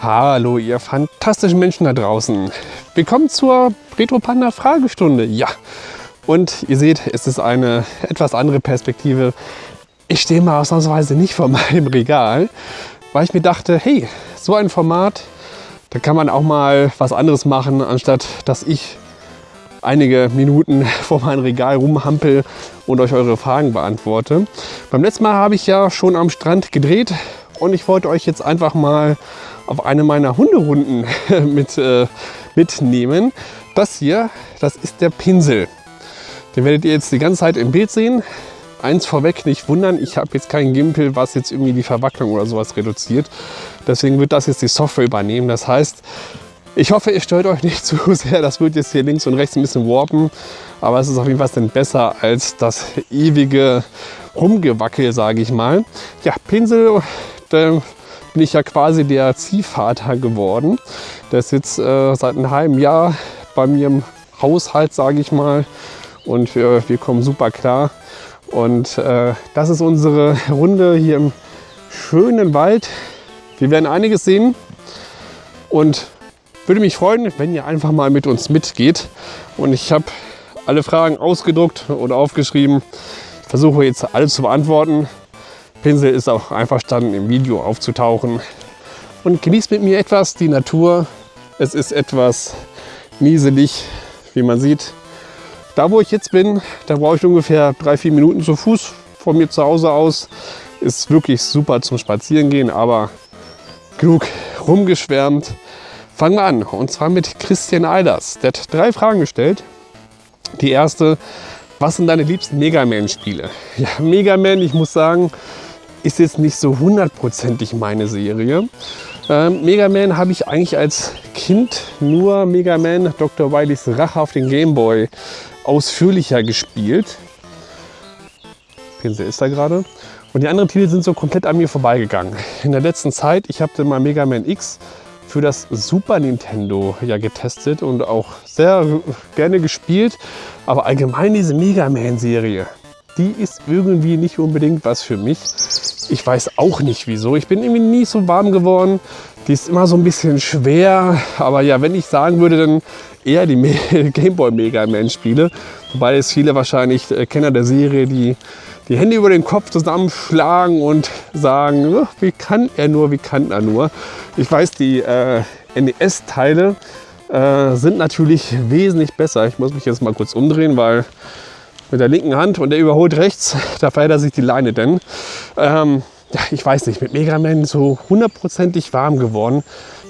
Hallo ihr fantastischen Menschen da draußen. Willkommen zur Retro Panda Fragestunde. Ja, und ihr seht, es ist eine etwas andere Perspektive. Ich stehe mal ausnahmsweise nicht vor meinem Regal, weil ich mir dachte, hey, so ein Format, da kann man auch mal was anderes machen, anstatt dass ich einige Minuten vor meinem Regal rumhampel und euch eure Fragen beantworte. Beim letzten Mal habe ich ja schon am Strand gedreht und ich wollte euch jetzt einfach mal auf eine meiner Hunderunden mit, äh, mitnehmen. Das hier, das ist der Pinsel. Den werdet ihr jetzt die ganze Zeit im Bild sehen. Eins vorweg, nicht wundern, ich habe jetzt kein Gimpel, was jetzt irgendwie die Verwacklung oder sowas reduziert. Deswegen wird das jetzt die Software übernehmen. Das heißt, ich hoffe, ihr stört euch nicht zu sehr. Das wird jetzt hier links und rechts ein bisschen warpen. Aber es ist auf jeden Fall besser als das ewige Rumgewackel, sage ich mal. Ja, Pinsel, ich ja quasi der Ziehvater geworden. Der ist jetzt äh, seit einem halben Jahr bei mir im Haushalt, sage ich mal. Und wir, wir kommen super klar. Und äh, das ist unsere Runde hier im schönen Wald. Wir werden einiges sehen und würde mich freuen, wenn ihr einfach mal mit uns mitgeht. Und ich habe alle Fragen ausgedruckt oder aufgeschrieben. Ich versuche jetzt alle zu beantworten. Pinsel ist auch einverstanden, im Video aufzutauchen. Und genießt mit mir etwas die Natur. Es ist etwas nieselig, wie man sieht. Da, wo ich jetzt bin, da brauche ich ungefähr drei, vier Minuten zu Fuß von mir zu Hause aus. Ist wirklich super zum Spazierengehen, aber genug rumgeschwärmt. Fangen wir an und zwar mit Christian Eilers. Der hat drei Fragen gestellt. Die erste, was sind deine liebsten Mega Man-Spiele? Ja, Mega Man, ich muss sagen, ist jetzt nicht so hundertprozentig meine Serie. Ähm, Mega Man habe ich eigentlich als Kind nur Mega Man Dr. Wileys Rache auf den Game Boy ausführlicher gespielt. Pinsel ist da gerade. Und die anderen Titel sind so komplett an mir vorbeigegangen. In der letzten Zeit, ich habe mal Mega Man X für das Super Nintendo ja getestet und auch sehr gerne gespielt. Aber allgemein diese Mega Man Serie, die ist irgendwie nicht unbedingt was für mich. Ich weiß auch nicht wieso. Ich bin irgendwie nie so warm geworden. Die ist immer so ein bisschen schwer. Aber ja, wenn ich sagen würde, dann eher die Gameboy Mega Man Spiele. Wobei es viele wahrscheinlich äh, Kenner der Serie, die die Hände über den Kopf zusammenschlagen und sagen, oh, wie kann er nur, wie kann er nur. Ich weiß, die äh, NES-Teile äh, sind natürlich wesentlich besser. Ich muss mich jetzt mal kurz umdrehen, weil mit der linken Hand und der überholt rechts, da verhält sich die Leine denn. Ähm, ich weiß nicht, mit Mega Man so hundertprozentig warm geworden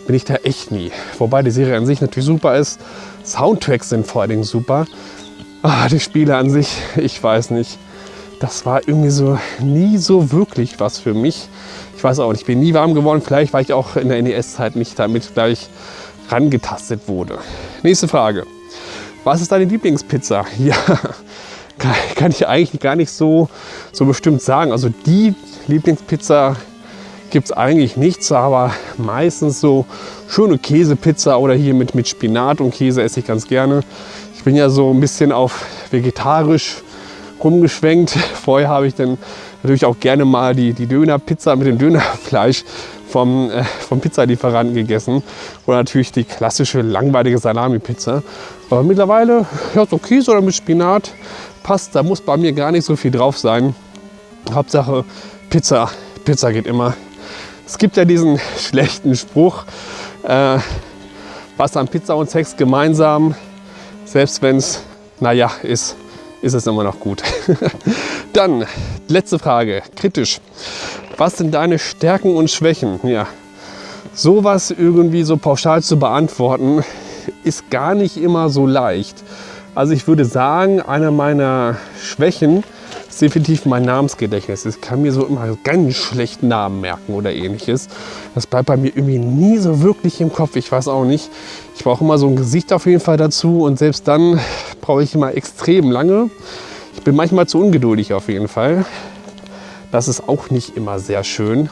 bin ich da echt nie. Wobei die Serie an sich natürlich super ist. Soundtracks sind vor allen Dingen super. Ah, die Spiele an sich, ich weiß nicht das war irgendwie so nie so wirklich was für mich. Ich weiß auch nicht, ich bin nie warm geworden. Vielleicht, weil ich auch in der NES-Zeit nicht damit gleich rangetastet wurde. Nächste Frage. Was ist deine Lieblingspizza? Ja, kann ich eigentlich gar nicht so, so bestimmt sagen. Also die Lieblingspizza gibt es eigentlich nichts, aber meistens so schöne Käsepizza oder hier mit, mit Spinat und Käse esse ich ganz gerne. Ich bin ja so ein bisschen auf vegetarisch rumgeschwenkt. Vorher habe ich dann natürlich auch gerne mal die, die Dönerpizza mit dem Dönerfleisch vom, äh, vom Pizzalieferanten gegessen. Oder natürlich die klassische langweilige Salami-Pizza. Aber mittlerweile, ja, so Käse oder mit Spinat passt. Da muss bei mir gar nicht so viel drauf sein. Hauptsache Pizza. Pizza geht immer. Es gibt ja diesen schlechten Spruch, äh, was an Pizza und Sex gemeinsam, selbst wenn es, naja, ist ist es immer noch gut. Dann, letzte Frage, kritisch. Was sind deine Stärken und Schwächen? Ja, sowas irgendwie so pauschal zu beantworten, ist gar nicht immer so leicht. Also ich würde sagen, eine meiner Schwächen ist definitiv mein Namensgedächtnis. Ich kann mir so immer ganz schlecht Namen merken oder ähnliches. Das bleibt bei mir irgendwie nie so wirklich im Kopf. Ich weiß auch nicht. Ich brauche immer so ein Gesicht auf jeden Fall dazu und selbst dann brauche ich immer extrem lange. Ich bin manchmal zu ungeduldig auf jeden Fall. Das ist auch nicht immer sehr schön.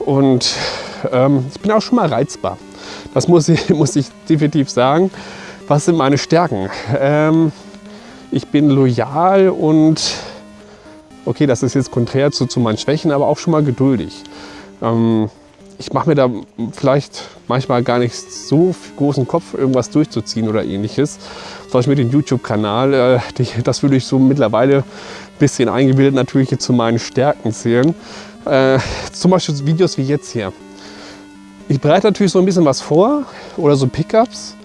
Und ähm, ich bin auch schon mal reizbar. Das muss ich, muss ich definitiv sagen. Was sind meine Stärken? Ähm, ich bin loyal und okay, das ist jetzt konträr zu, zu meinen Schwächen, aber auch schon mal geduldig. Ähm, ich mache mir da vielleicht manchmal gar nicht so großen Kopf, irgendwas durchzuziehen oder ähnliches. Zum Beispiel mit dem YouTube-Kanal, äh, das würde ich so mittlerweile ein bisschen eingebildet natürlich zu meinen Stärken zählen. Äh, zum Beispiel Videos wie jetzt hier. Ich bereite natürlich so ein bisschen was vor oder so Pickups,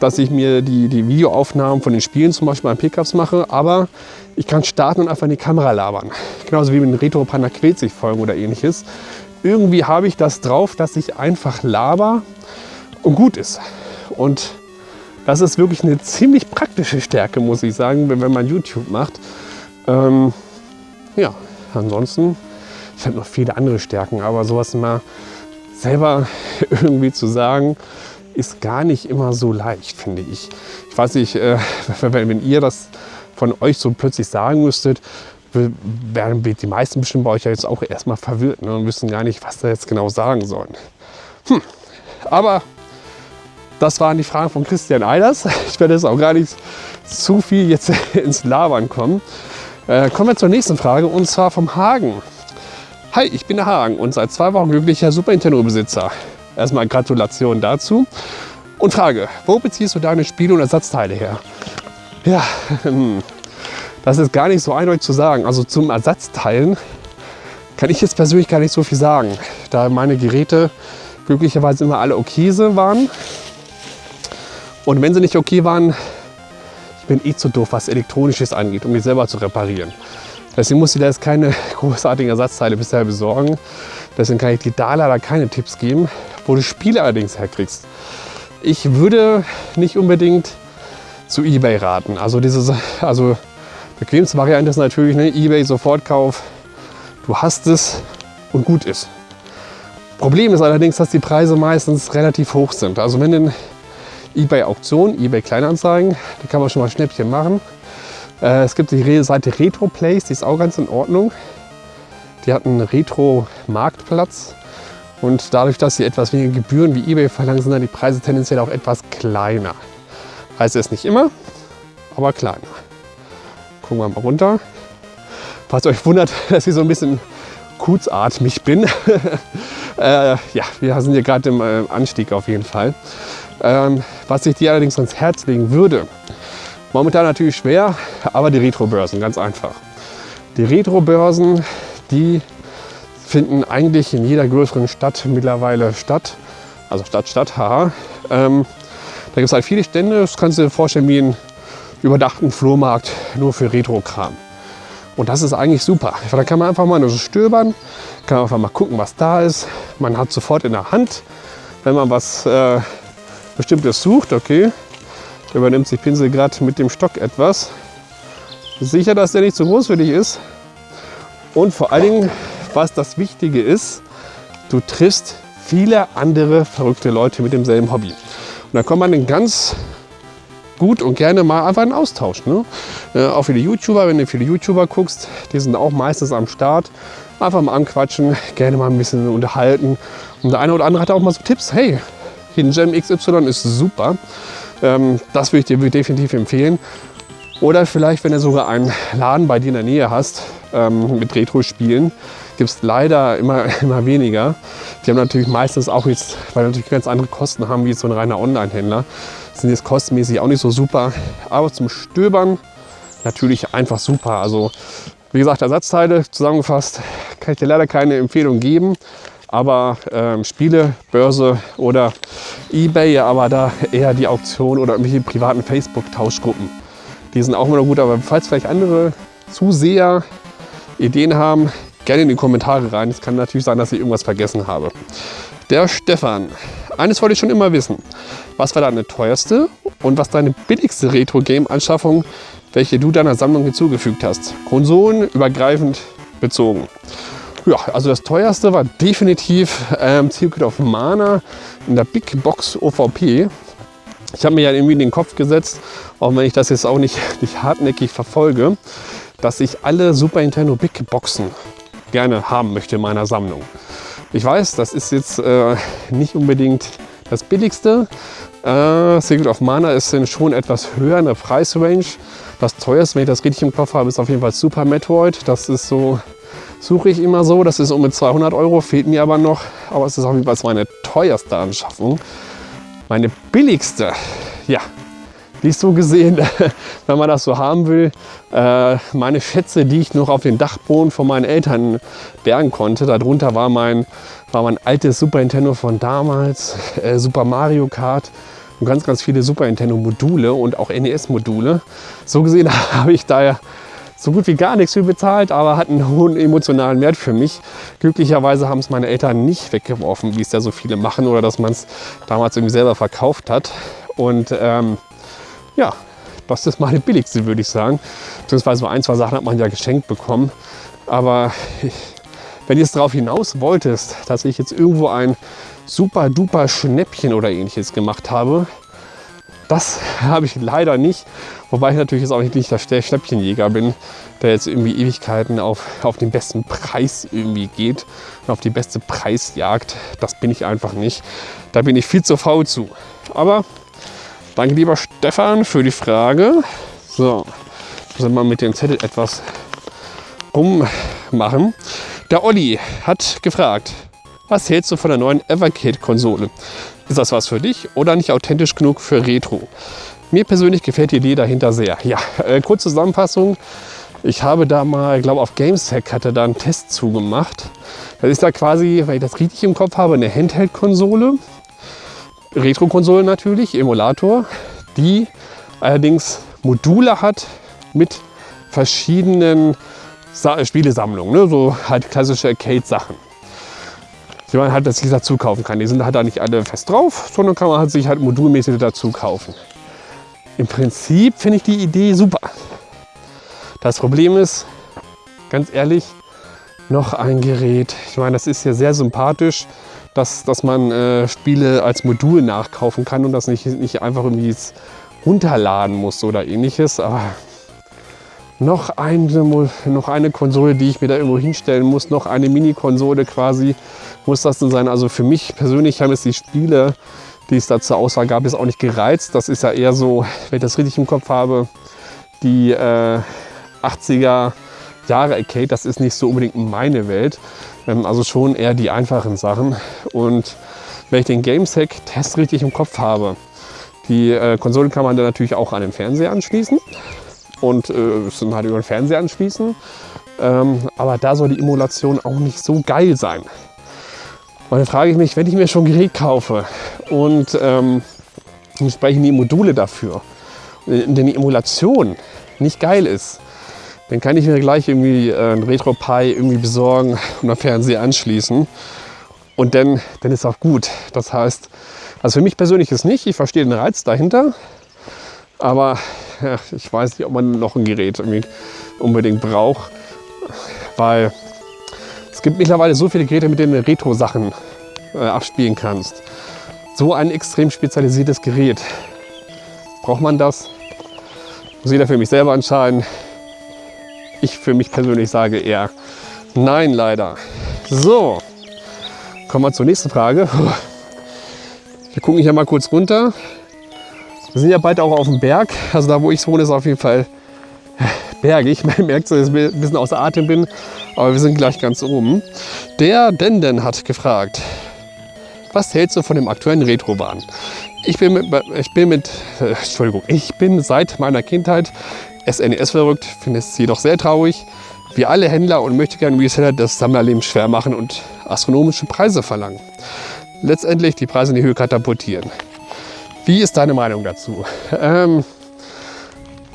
dass ich mir die, die Videoaufnahmen von den Spielen zum Beispiel an Pickups mache, aber ich kann starten und einfach in die Kamera labern. Genauso wie mit den Retro Panda sich Folgen oder ähnliches irgendwie habe ich das drauf, dass ich einfach laber und gut ist. Und das ist wirklich eine ziemlich praktische Stärke, muss ich sagen, wenn, man YouTube macht. Ähm, ja, ansonsten, ich habe noch viele andere Stärken, aber sowas mal selber irgendwie zu sagen, ist gar nicht immer so leicht, finde ich. Ich weiß nicht, äh, wenn ihr das von euch so plötzlich sagen müsstet, werden die meisten bestimmt bei euch ja jetzt auch erstmal verwirrt ne, und wissen gar nicht, was da jetzt genau sagen sollen. Hm. Aber das waren die Fragen von Christian Eilers. Ich werde jetzt auch gar nicht zu viel jetzt ins Labern kommen. Äh, kommen wir zur nächsten Frage und zwar vom Hagen. Hi, ich bin der Hagen und seit zwei Wochen glücklicher Super Nintendo-Besitzer. Erstmal Gratulation dazu. Und Frage, wo beziehst du deine Spiele und Ersatzteile her? Ja, hm. Das ist gar nicht so eindeutig zu sagen. Also zum Ersatzteilen kann ich jetzt persönlich gar nicht so viel sagen, da meine Geräte glücklicherweise immer alle okay waren. Und wenn sie nicht okay waren, ich bin eh zu doof, was Elektronisches angeht, um die selber zu reparieren. Deswegen muss ich da jetzt keine großartigen Ersatzteile bisher besorgen. Deswegen kann ich dir da leider keine Tipps geben, wo du Spiele allerdings herkriegst. Ich würde nicht unbedingt zu Ebay raten. Also, dieses, also Bequemste Variante ist natürlich ne, eBay Sofortkauf. Du hast es und gut ist. Problem ist allerdings, dass die Preise meistens relativ hoch sind. Also wenn in eBay Auktion, eBay Kleinanzeigen, da kann man schon mal Schnäppchen machen. Äh, es gibt die Seite Retro Place, die ist auch ganz in Ordnung. Die hat einen Retro-Marktplatz. Und dadurch, dass sie etwas weniger Gebühren wie eBay verlangen, sind dann die Preise tendenziell auch etwas kleiner. Heißt es nicht immer, aber kleiner. Gucken wir mal runter. Falls euch wundert, dass ich so ein bisschen kurzatmig bin. äh, ja, wir sind hier gerade im äh, Anstieg auf jeden Fall. Ähm, was ich dir allerdings ans Herz legen würde, momentan natürlich schwer, aber die Retro-Börsen, ganz einfach. Die Retro-Börsen, die finden eigentlich in jeder größeren Stadt mittlerweile statt. Also Stadt, Stadt, haha. Ähm, da gibt es halt viele Stände, das kannst du dir vorstellen wie ein überdachten Flohmarkt nur für Retro-Kram. Und das ist eigentlich super. Da kann man einfach mal nur so stöbern, kann einfach mal gucken, was da ist. Man hat sofort in der Hand, wenn man was äh, Bestimmtes sucht, okay, übernimmt sich Pinsel gerade mit dem Stock etwas. Sicher, dass der nicht zu groß für dich ist. Und vor allen Dingen, was das Wichtige ist, du triffst viele andere verrückte Leute mit demselben Hobby. Und da kommt man ganz gut und gerne mal einfach einen Austausch. Ne? Äh, auch viele YouTuber, wenn du viele YouTuber guckst, die sind auch meistens am Start. Einfach mal anquatschen, gerne mal ein bisschen unterhalten. Und der eine oder andere hat auch mal so Tipps, hey, Hidden Gem XY ist super. Ähm, das würde ich dir definitiv empfehlen. Oder vielleicht, wenn du sogar einen Laden bei dir in der Nähe hast ähm, mit Retro-Spielen, gibt es leider immer, immer weniger. Die haben natürlich meistens auch jetzt, weil natürlich ganz andere Kosten haben wie so ein reiner Online-Händler, sind jetzt kostenmäßig auch nicht so super. Aber zum Stöbern natürlich einfach super. Also wie gesagt, Ersatzteile zusammengefasst kann ich dir leider keine Empfehlung geben. Aber ähm, Spiele, Börse oder Ebay, aber da eher die Auktion oder irgendwelche privaten Facebook-Tauschgruppen. Die sind auch immer noch gut, aber falls vielleicht andere Zuseher Ideen haben, gerne in die Kommentare rein. Es kann natürlich sein, dass ich irgendwas vergessen habe. Der Stefan. Eines wollte ich schon immer wissen. Was war deine teuerste und was deine billigste Retro-Game-Anschaffung, welche du deiner Sammlung hinzugefügt hast? Konsolen übergreifend bezogen. Ja, also das teuerste war definitiv ähm, Secret of Mana in der Big Box OVP. Ich habe mir ja irgendwie in den Kopf gesetzt, auch wenn ich das jetzt auch nicht, nicht hartnäckig verfolge, dass ich alle Super Nintendo Big Boxen gerne haben möchte in meiner Sammlung. Ich weiß, das ist jetzt äh, nicht unbedingt das billigste. Äh, Secret of Mana ist schon etwas höher in der Preisrange. Das teuerste, wenn ich das richtig im Kopf habe, ist auf jeden Fall Super Metroid. Das ist so suche ich immer so. Das ist um mit 200 Euro, fehlt mir aber noch. Aber es ist auf jeden Fall meine teuerste Anschaffung. Meine billigste, ja, ist so gesehen, wenn man das so haben will, äh, meine Schätze, die ich noch auf den Dachboden von meinen Eltern bergen konnte. Darunter war mein, war mein altes Super Nintendo von damals, äh, Super Mario Kart und ganz, ganz viele Super Nintendo Module und auch NES Module. So gesehen habe ich daher so gut wie gar nichts für bezahlt, aber hat einen hohen emotionalen Wert für mich. Glücklicherweise haben es meine Eltern nicht weggeworfen, wie es ja so viele machen oder dass man es damals irgendwie selber verkauft hat. Und ähm, ja, das ist meine billigste, würde ich sagen. Beziehungsweise so ein, zwei Sachen hat man ja geschenkt bekommen. Aber wenn du jetzt darauf hinaus wolltest, dass ich jetzt irgendwo ein super duper Schnäppchen oder ähnliches gemacht habe, das habe ich leider nicht. Wobei ich natürlich jetzt auch nicht der Schnäppchenjäger bin, der jetzt irgendwie Ewigkeiten auf, auf den besten Preis irgendwie geht und auf die beste Preisjagd. Das bin ich einfach nicht. Da bin ich viel zu faul zu. Aber danke lieber Stefan für die Frage. So, müssen wir mal mit dem Zettel etwas rummachen. Der Olli hat gefragt, was hältst du von der neuen Evercade-Konsole? Ist das was für dich oder nicht authentisch genug für Retro? Mir persönlich gefällt die Idee dahinter sehr. Ja, äh, kurze Zusammenfassung. Ich habe da mal, glaube auf GameSec hatte da einen Test zugemacht. Das ist da quasi, weil ich das richtig im Kopf habe, eine Handheld-Konsole. Retro-Konsole natürlich, Emulator, die allerdings Module hat mit verschiedenen Sa Spielesammlungen, ne? so halt klassische Arcade-Sachen die man halt sich dazu kaufen kann. Die sind halt da nicht alle fest drauf, sondern kann man halt sich halt modulmäßig dazu kaufen. Im Prinzip finde ich die Idee super. Das Problem ist, ganz ehrlich, noch ein Gerät. Ich meine, das ist ja sehr sympathisch, dass, dass man äh, Spiele als Modul nachkaufen kann und das nicht, nicht einfach irgendwie runterladen muss oder ähnliches. Aber noch eine, noch eine Konsole, die ich mir da irgendwo hinstellen muss, noch eine Mini-Konsole quasi, muss das denn sein. Also für mich persönlich haben es die Spiele, die es da zur Auswahl gab, jetzt auch nicht gereizt. Das ist ja eher so, wenn ich das richtig im Kopf habe, die äh, 80er Jahre Arcade, das ist nicht so unbedingt meine Welt. Ähm, also schon eher die einfachen Sachen. Und wenn ich den Gamesack-Test richtig im Kopf habe, die äh, Konsole kann man dann natürlich auch an den Fernseher anschließen und äh, sind halt über den Fernseher anschließen. Ähm, aber da soll die Emulation auch nicht so geil sein. Und dann frage ich mich, wenn ich mir schon ein Gerät kaufe und ähm, entsprechend die Module dafür, wenn die Emulation nicht geil ist, dann kann ich mir gleich irgendwie äh, ein RetroPie irgendwie besorgen und am Fernseher anschließen. Und dann, dann ist auch gut. Das heißt, also für mich persönlich ist nicht. Ich verstehe den Reiz dahinter. Aber ja, ich weiß nicht, ob man noch ein Gerät unbedingt braucht. Weil gibt mittlerweile so viele Geräte, mit denen du Retro-Sachen äh, abspielen kannst. So ein extrem spezialisiertes Gerät. Braucht man das? Muss jeder für mich selber entscheiden. Ich für mich persönlich sage eher nein, leider. So, kommen wir zur nächsten Frage. Wir gucken hier mal kurz runter. Wir sind ja bald auch auf dem Berg. Also da, wo ich wohne, ist auf jeden Fall bergig. Man merkt so, dass ich ein bisschen außer Atem bin, aber wir sind gleich ganz oben. Der Denden hat gefragt, was hältst du von dem aktuellen Retrobahn? Ich bin mit, ich bin mit Entschuldigung, ich bin seit meiner Kindheit SNES verrückt, finde es jedoch sehr traurig, wie alle Händler und möchte gerne Reseller das Sammlerleben schwer machen und astronomische Preise verlangen. Letztendlich die Preise in die Höhe katapultieren. Wie ist deine Meinung dazu? Ähm,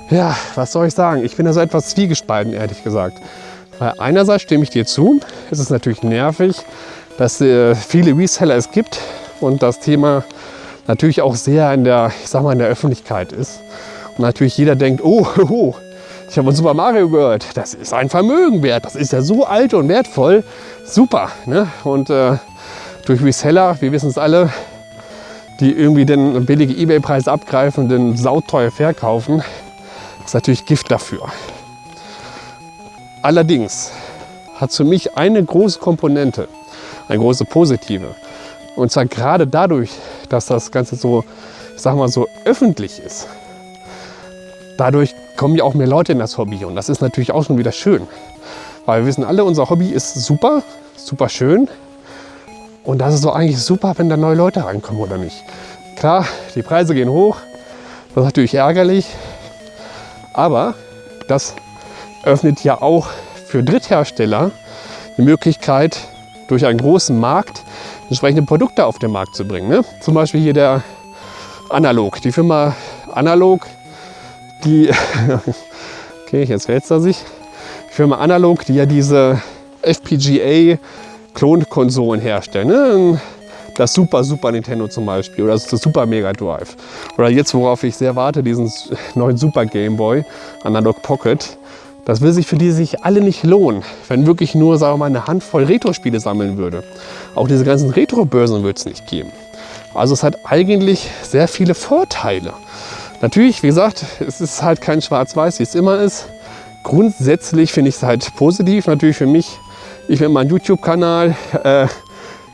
ja, was soll ich sagen? Ich bin da so etwas zwiegespalten, ehrlich gesagt. Weil einerseits stimme ich dir zu, es ist natürlich nervig, dass äh, viele Reseller es gibt und das Thema natürlich auch sehr in der, ich sag mal, in der Öffentlichkeit ist. Und natürlich jeder denkt, oh, oh ich habe von Super Mario gehört, das ist ein Vermögen wert, das ist ja so alt und wertvoll, super. Ne? Und äh, durch Reseller, wir wissen es alle, die irgendwie den billige Ebay-Preis abgreifen, den sauteuer verkaufen, ist natürlich Gift dafür. Allerdings hat für mich eine große Komponente, eine große positive. Und zwar gerade dadurch, dass das Ganze so, ich sag mal so öffentlich ist. Dadurch kommen ja auch mehr Leute in das Hobby und das ist natürlich auch schon wieder schön. Weil wir wissen alle, unser Hobby ist super, super schön. Und das ist doch eigentlich super, wenn da neue Leute reinkommen, oder nicht? Klar, die Preise gehen hoch. Das ist natürlich ärgerlich. Aber das öffnet ja auch für Dritthersteller die Möglichkeit, durch einen großen Markt entsprechende Produkte auf den Markt zu bringen. Ne? Zum Beispiel hier der Analog. Die Firma Analog, die, okay, jetzt wälzt er sich. Firma Analog, die ja diese FPGA Klonkonsolen herstellen. Ne? Das Super Super Nintendo zum Beispiel oder das Super Mega Drive. Oder jetzt, worauf ich sehr warte, diesen neuen Super Game Boy Analog Pocket. Das will sich für die sich alle nicht lohnen, wenn wirklich nur sagen wir mal, eine Handvoll Retro-Spiele sammeln würde. Auch diese ganzen Retro-Börsen wird es nicht geben. Also es hat eigentlich sehr viele Vorteile. Natürlich, wie gesagt, es ist halt kein Schwarz-Weiß, wie es immer ist. Grundsätzlich finde ich es halt positiv. Natürlich für mich, ich bin mein YouTube-Kanal. Äh,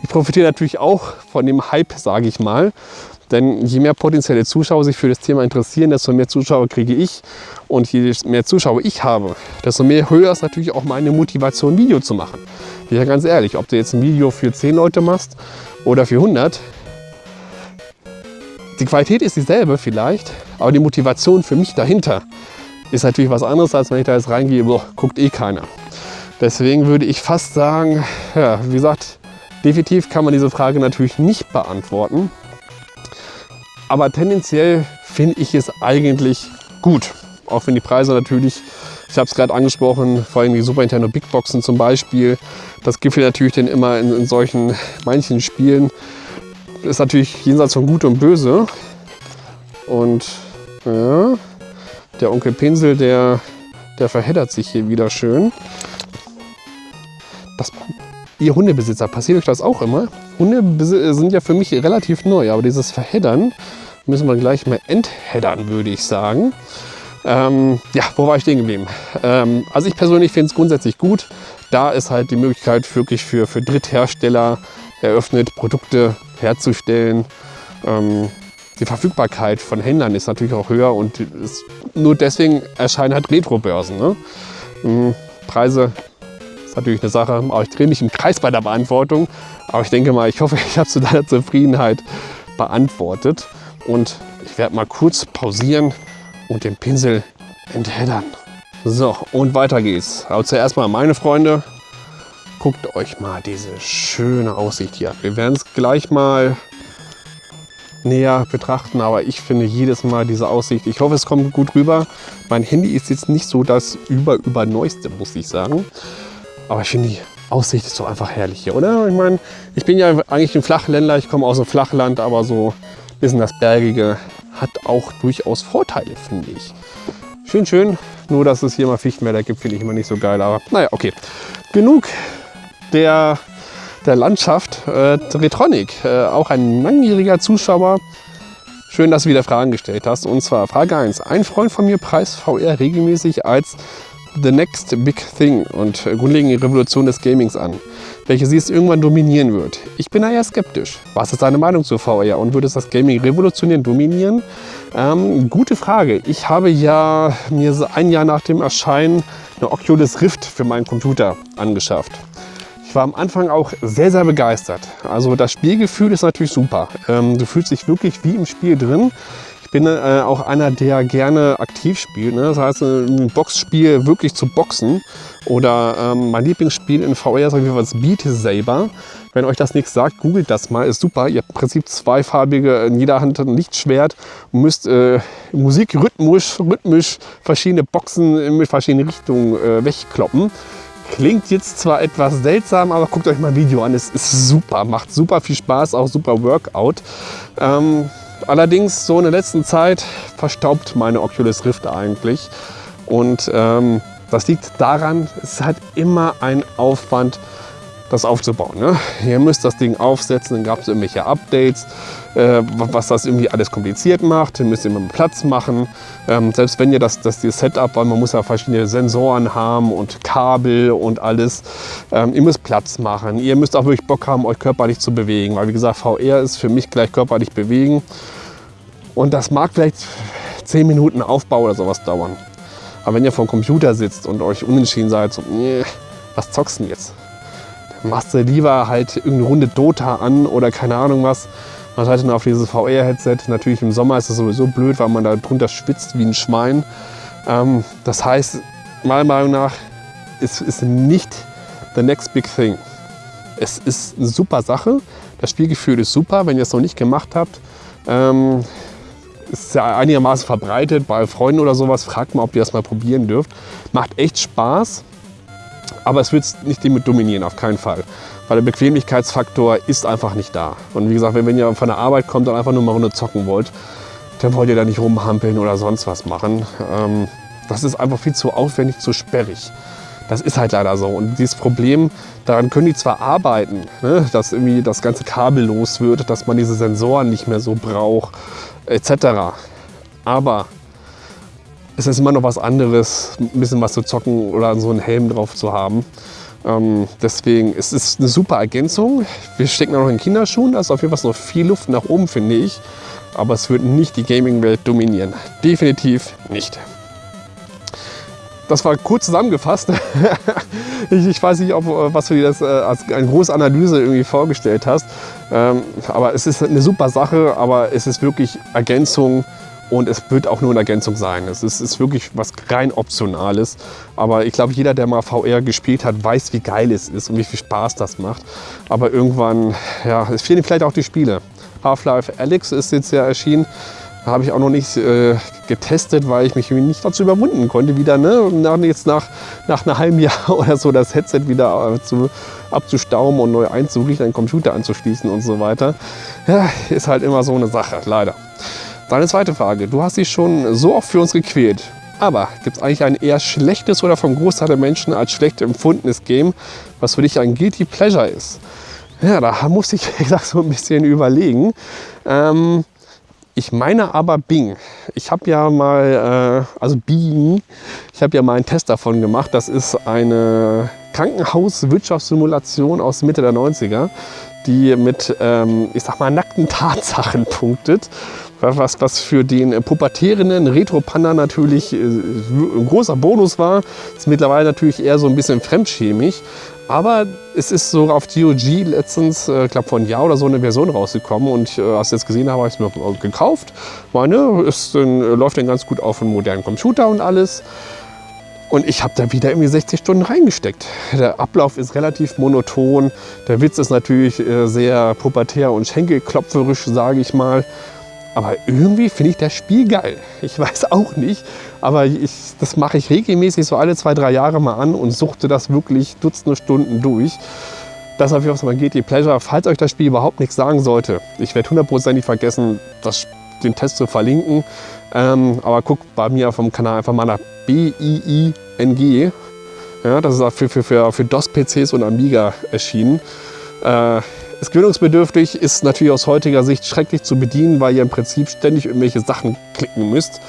ich profitiere natürlich auch von dem Hype, sage ich mal. Denn je mehr potenzielle Zuschauer sich für das Thema interessieren, desto mehr Zuschauer kriege ich. Und je mehr Zuschauer ich habe, desto mehr höher ist natürlich auch meine Motivation, ein Video zu machen. Ich ja ganz ehrlich, ob du jetzt ein Video für 10 Leute machst oder für 100, die Qualität ist dieselbe vielleicht, aber die Motivation für mich dahinter ist natürlich was anderes, als wenn ich da jetzt reingehe, boah, guckt eh keiner. Deswegen würde ich fast sagen, ja, wie gesagt, definitiv kann man diese Frage natürlich nicht beantworten. Aber tendenziell finde ich es eigentlich gut. Auch wenn die Preise natürlich, ich habe es gerade angesprochen, vor allem die Super Nintendo Big Boxen zum Beispiel, das gibt natürlich dann immer in, in solchen manchen Spielen, ist natürlich jenseits von Gut und Böse. Und ja, der Onkel Pinsel, der, der verheddert sich hier wieder schön. Das, ihr Hundebesitzer, passiert euch das auch immer? Hunde sind ja für mich relativ neu, aber dieses Verheddern müssen wir gleich mal entheddern, würde ich sagen. Ähm, ja, wo war ich stehen geblieben? Ähm, also ich persönlich finde es grundsätzlich gut. Da ist halt die Möglichkeit wirklich für, für Dritthersteller eröffnet, Produkte herzustellen. Ähm, die Verfügbarkeit von Händlern ist natürlich auch höher und ist, nur deswegen erscheinen halt Retro-Börsen. Ne? Ähm, Preise ist natürlich eine Sache, aber ich drehe mich im Kreis bei der Beantwortung. Aber ich denke mal, ich hoffe, ich habe zu deiner Zufriedenheit beantwortet. Und ich werde mal kurz pausieren und den Pinsel entheddern. So, und weiter geht's. Aber zuerst mal meine Freunde, guckt euch mal diese schöne Aussicht hier an. Wir werden es gleich mal näher betrachten, aber ich finde jedes Mal diese Aussicht, ich hoffe es kommt gut rüber. Mein Handy ist jetzt nicht so das über über neueste, muss ich sagen. Aber ich finde die Aussicht ist so einfach herrlich hier, oder? Ich meine, ich bin ja eigentlich ein Flachländler, ich komme aus dem Flachland, aber so ein bisschen das Bergige hat auch durchaus Vorteile, finde ich. Schön, schön. Nur, dass es hier mal Fichtenwälder gibt, finde ich immer nicht so geil. Aber naja, okay. Genug der, der Landschaft. Äh, Retronic, äh, auch ein langjähriger Zuschauer. Schön, dass du wieder Fragen gestellt hast. Und zwar Frage 1. Ein Freund von mir preist VR regelmäßig als The Next Big Thing und grundlegende Revolution des Gamings an, welche sie es irgendwann dominieren wird. Ich bin da eher skeptisch. Was ist deine Meinung zu VR und würde es das Gaming revolutionieren, dominieren? Ähm, gute Frage. Ich habe ja mir ein Jahr nach dem Erscheinen eine Oculus Rift für meinen Computer angeschafft. Ich war am Anfang auch sehr, sehr begeistert. Also das Spielgefühl ist natürlich super. Ähm, du fühlst dich wirklich wie im Spiel drin bin äh, auch einer, der gerne aktiv spielt. Ne? Das heißt, ein Boxspiel wirklich zu boxen. Oder ähm, mein Lieblingsspiel in VR ist auf jeden Beat Saber. Wenn euch das nichts sagt, googelt das mal, ist super. Ihr habt im Prinzip zweifarbige, in jeder Hand ein Lichtschwert und müsst äh, Musik rhythmisch, rhythmisch verschiedene Boxen mit verschiedenen Richtungen äh, wegkloppen. Klingt jetzt zwar etwas seltsam, aber guckt euch mal ein Video an. Es ist super, macht super viel Spaß, auch super Workout. Ähm, Allerdings so in der letzten Zeit verstaubt meine Oculus Rift eigentlich. Und ähm, das liegt daran, es halt immer ein Aufwand, das aufzubauen. Ne? Ihr müsst das Ding aufsetzen, dann gab es irgendwelche Updates, äh, was das irgendwie alles kompliziert macht. Ihr müsst immer Platz machen. Ähm, selbst wenn ihr das, das die Setup, weil man muss ja verschiedene Sensoren haben und Kabel und alles. Ähm, ihr müsst Platz machen. Ihr müsst auch wirklich Bock haben, euch körperlich zu bewegen. Weil wie gesagt, VR ist für mich gleich körperlich bewegen. Und das mag vielleicht 10 Minuten Aufbau oder sowas dauern. Aber wenn ihr vor dem Computer sitzt und euch unentschieden seid, so, nee, was zockst denn jetzt? Machst du lieber halt irgendeine Runde Dota an oder keine Ahnung was. Man hat dann auf dieses VR-Headset. Natürlich im Sommer ist es sowieso blöd, weil man da drunter schwitzt wie ein Schwein. Ähm, das heißt, meiner Meinung nach ist, ist nicht the next big thing. Es ist eine super Sache. Das Spielgefühl ist super. Wenn ihr es noch nicht gemacht habt, ähm, ist ja einigermaßen verbreitet bei Freunden oder sowas. Fragt mal, ob ihr das mal probieren dürft. Macht echt Spaß, aber es wird nicht damit dominieren, auf keinen Fall. Weil der Bequemlichkeitsfaktor ist einfach nicht da. Und wie gesagt, wenn ihr von der Arbeit kommt und einfach nur mal Runde zocken wollt, dann wollt ihr da nicht rumhampeln oder sonst was machen. Ähm, das ist einfach viel zu aufwendig, zu sperrig. Das ist halt leider so. Und dieses Problem, daran können die zwar arbeiten, ne, dass irgendwie das ganze Kabel los wird, dass man diese Sensoren nicht mehr so braucht, etc. Aber es ist immer noch was anderes, ein bisschen was zu zocken oder so einen Helm drauf zu haben. Ähm, deswegen es ist es eine super Ergänzung. Wir stecken noch in Kinderschuhen, da ist auf jeden Fall noch viel Luft nach oben, finde ich. Aber es wird nicht die Gaming-Welt dominieren. Definitiv nicht das war kurz zusammengefasst. ich, ich, weiß nicht, ob, was du dir das äh, als eine große Analyse irgendwie vorgestellt hast. Ähm, aber es ist eine super Sache, aber es ist wirklich Ergänzung und es wird auch nur eine Ergänzung sein. Es ist, ist wirklich was rein Optionales. Aber ich glaube, jeder, der mal VR gespielt hat, weiß, wie geil es ist und wie viel Spaß das macht. Aber irgendwann, ja, es fehlen vielleicht auch die Spiele. Half-Life Alyx ist jetzt ja erschienen. Habe ich auch noch nicht äh, getestet, weil ich mich nicht dazu überwunden konnte, wieder ne, nach, jetzt nach, nach einem halben Jahr oder so das Headset wieder äh, zu, abzustauben und neu einzurichten, einen Computer anzuschließen und so weiter. Ja, ist halt immer so eine Sache, leider. Deine zweite Frage. Du hast dich schon so oft für uns gequält. Aber gibt es eigentlich ein eher schlechtes oder vom Großteil der Menschen als schlecht empfundenes Game, was für dich ein Guilty Pleasure ist? Ja, da muss ich gesagt so ein bisschen überlegen. Ähm, ich meine aber Bing. Ich habe ja mal, äh, also Bing, ich habe ja mal einen Test davon gemacht. Das ist eine Krankenhauswirtschaftssimulation aus Mitte der 90er, die mit, ähm, ich sag mal, nackten Tatsachen punktet. Was, was für den pubertierenden Retro-Panda natürlich äh, ein großer Bonus war, ist mittlerweile natürlich eher so ein bisschen fremdschämig. Aber es ist so auf GOG letztens, ich äh, glaube vor einem Jahr oder so, eine Version rausgekommen. Und äh, als ich jetzt gesehen habe, habe ich es mir gekauft. Meine, es äh, läuft dann ganz gut auf einem modernen Computer und alles. Und ich habe da wieder irgendwie 60 Stunden reingesteckt. Der Ablauf ist relativ monoton. Der Witz ist natürlich äh, sehr pubertär und schenkelklopferisch, sage ich mal. Aber irgendwie finde ich das Spiel geil. Ich weiß auch nicht, aber ich, das mache ich regelmäßig so alle zwei, drei Jahre mal an und suchte das wirklich Dutzende Stunden durch. Das auf jeden Fall mein GT Pleasure. Falls euch das Spiel überhaupt nichts sagen sollte, ich werde hundertprozentig vergessen, das, den Test zu verlinken. Ähm, aber guckt bei mir vom Kanal einfach mal nach B-I-I-N-G. Ja, das ist für, für, für, für DOS-PCs und Amiga erschienen. Äh, ist gewöhnungsbedürftig, ist natürlich aus heutiger Sicht schrecklich zu bedienen, weil ihr im Prinzip ständig irgendwelche Sachen klicken müsst